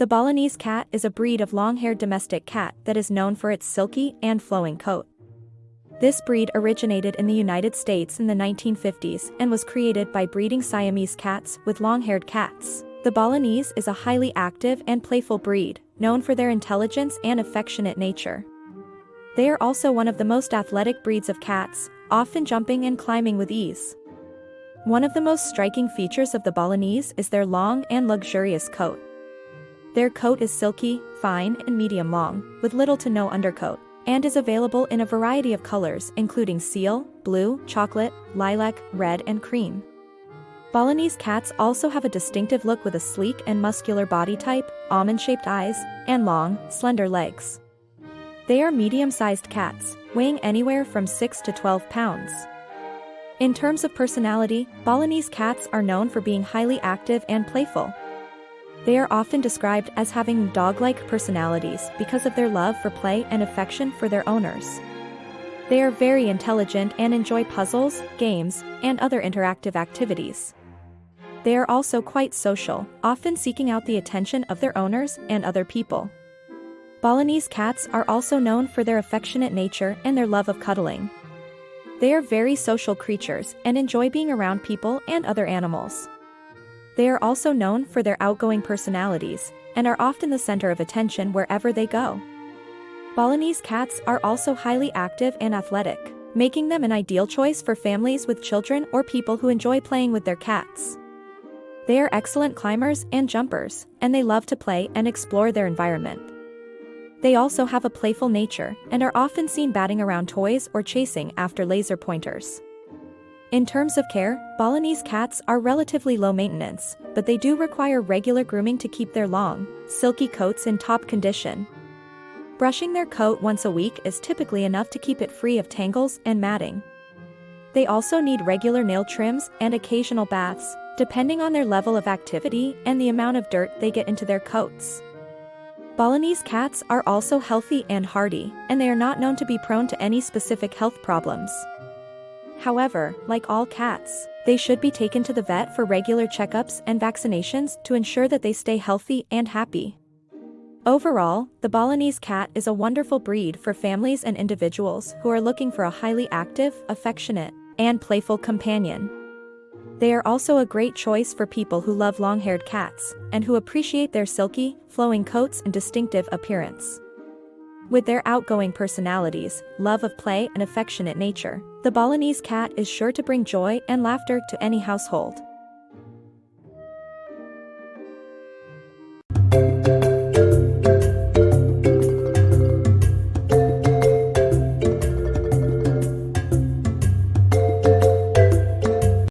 The Balinese cat is a breed of long-haired domestic cat that is known for its silky and flowing coat. This breed originated in the United States in the 1950s and was created by breeding Siamese cats with long-haired cats. The Balinese is a highly active and playful breed, known for their intelligence and affectionate nature. They are also one of the most athletic breeds of cats, often jumping and climbing with ease. One of the most striking features of the Balinese is their long and luxurious coat. Their coat is silky, fine and medium long, with little to no undercoat, and is available in a variety of colors including seal, blue, chocolate, lilac, red and cream. Balinese cats also have a distinctive look with a sleek and muscular body type, almond-shaped eyes, and long, slender legs. They are medium-sized cats, weighing anywhere from 6 to 12 pounds. In terms of personality, Balinese cats are known for being highly active and playful, they are often described as having dog-like personalities because of their love for play and affection for their owners. They are very intelligent and enjoy puzzles, games, and other interactive activities. They are also quite social, often seeking out the attention of their owners and other people. Balinese cats are also known for their affectionate nature and their love of cuddling. They are very social creatures and enjoy being around people and other animals. They are also known for their outgoing personalities, and are often the center of attention wherever they go. Balinese cats are also highly active and athletic, making them an ideal choice for families with children or people who enjoy playing with their cats. They are excellent climbers and jumpers, and they love to play and explore their environment. They also have a playful nature and are often seen batting around toys or chasing after laser pointers. In terms of care, Balinese cats are relatively low maintenance, but they do require regular grooming to keep their long, silky coats in top condition. Brushing their coat once a week is typically enough to keep it free of tangles and matting. They also need regular nail trims and occasional baths, depending on their level of activity and the amount of dirt they get into their coats. Balinese cats are also healthy and hardy, and they are not known to be prone to any specific health problems. However, like all cats, they should be taken to the vet for regular checkups and vaccinations to ensure that they stay healthy and happy. Overall, the Balinese cat is a wonderful breed for families and individuals who are looking for a highly active, affectionate, and playful companion. They are also a great choice for people who love long-haired cats and who appreciate their silky, flowing coats and distinctive appearance. With their outgoing personalities, love of play and affectionate nature, the Balinese cat is sure to bring joy and laughter to any household.